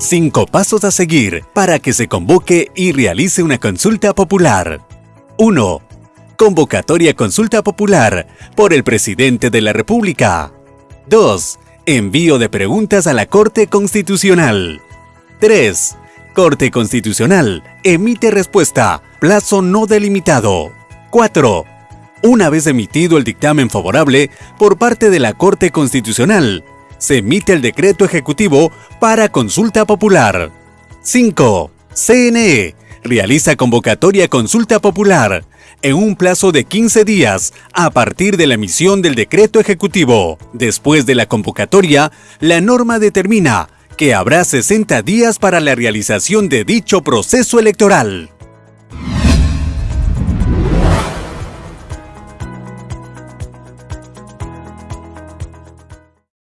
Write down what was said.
Cinco pasos a seguir para que se convoque y realice una consulta popular. 1. Convocatoria consulta popular por el Presidente de la República. 2. Envío de preguntas a la Corte Constitucional. 3. Corte Constitucional emite respuesta, plazo no delimitado. 4. Una vez emitido el dictamen favorable por parte de la Corte Constitucional, se emite el decreto ejecutivo para consulta popular. 5. CNE realiza convocatoria consulta popular en un plazo de 15 días a partir de la emisión del decreto ejecutivo. Después de la convocatoria, la norma determina que habrá 60 días para la realización de dicho proceso electoral.